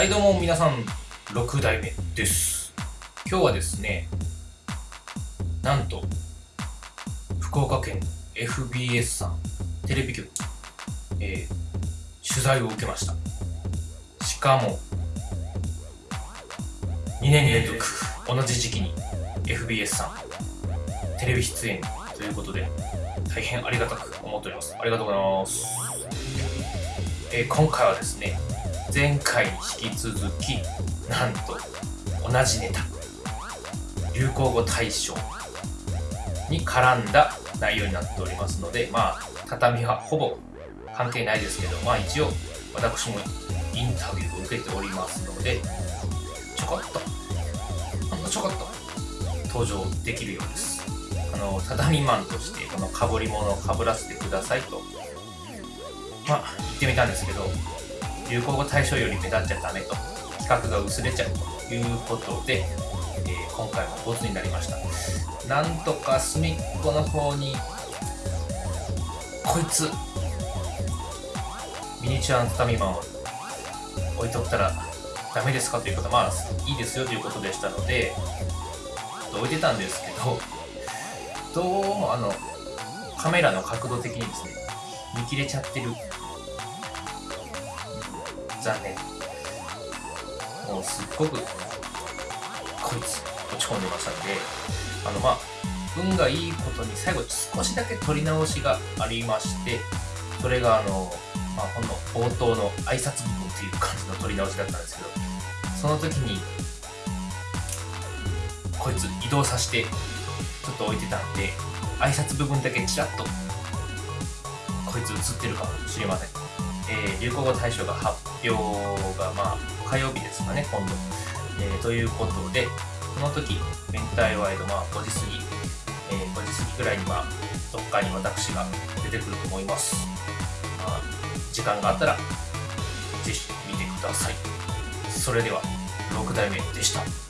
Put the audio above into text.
はいどうも皆さん6代目です。今日はですねなんと福岡県 FBS さんテレビ局、えー、取材を受けました。しかも2年連続同じ時期に FBS さんテレビ出演ということで大変ありがたく思っております。ありがとうございます、えー、今回はですね前回に引き続きなんと同じネタ流行語大賞に絡んだ内容になっておりますのでまあ畳はほぼ関係ないですけどまあ一応私もインタビューを受けておりますのでちょこっとほんのちょこっと登場できるようです。あの畳マンとしてこのかぶり物をかぶらせてくださいとまあ言ってみたんですけど流行語大賞より目立っちゃダメと。企画が薄れちゃうということで、えー、今回もボツになりました。なんとか隅っこの方にこいつミニチュアの畳マンを置いとったらダメですかということ。まあいいですよということでしたので置いてたんですけどどうもあのカメラの角度的にですね見切れちゃってる残念。もうすっごくこいつ落ち込んでましたんであのまあ運がいいことに最後少しだけ撮り直しがありましてそれがあの、まあ、ほんの冒頭の挨拶部分っていう感じの撮り直しだったんですけどその時にこいつ移動させてちょっと置いてたんで挨拶部分だけちらっとこいつ映ってるかもしれません。えー、流行語大賞が発表が、まあ、火曜日ですかね、今度。えー、ということで、その時、明太ワイド、まあ、5時過ぎ、えー、5時過ぎぐらいに、まあ、どっかに私が出てくると思います。まあ、時間があったら、ぜひ見てください。それでは、6代目でした。